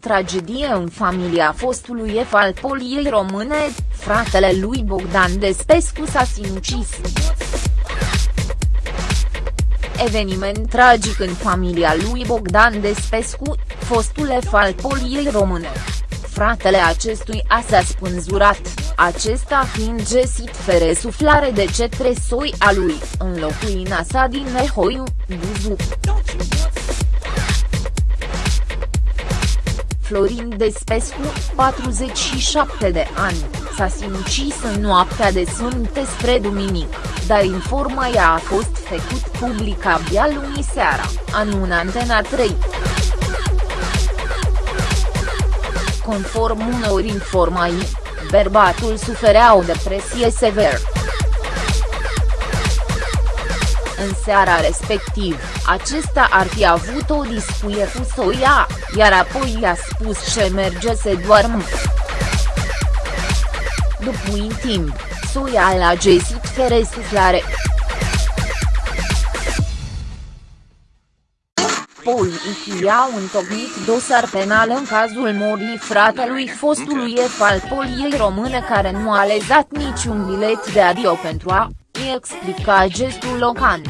tragedie în familia fostului F al poliei române, fratele lui Bogdan Despescu s-a sinucis. Eveniment tragic în familia lui Bogdan Despescu, fostul F al poliei române. Fratele acestui a s-a spânzurat, acesta fiind găsit fără suflare de cetre soi a lui, în locuina sa din Nehoiu, Buzu. Florin Despescu, 47 de ani, s-a sinucis în noaptea de sfânte spre duminic, dar informația a fost făcut public abia luni seara, anună Antena 3. Conform unor informații, bărbatul suferea o depresie severă. În seara respectiv, acesta ar fi avut o discuție cu soia, iar apoi i-a spus ce merge să doarmă. După un timp, soia l-a găsit fără Poliția au întocmit dosar penal în cazul morii fratelui fostului F al poliei române care nu a lezat niciun bilet de adio pentru a explica gestul local.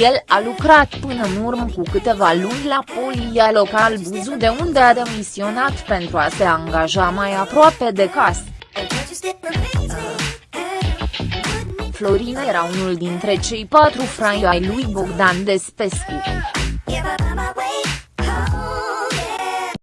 El a lucrat până în urmă cu câteva luni la polia local Buzu de unde a demisionat pentru a se angaja mai aproape de casă. Florin era unul dintre cei patru frai ai lui Bogdan Despescu.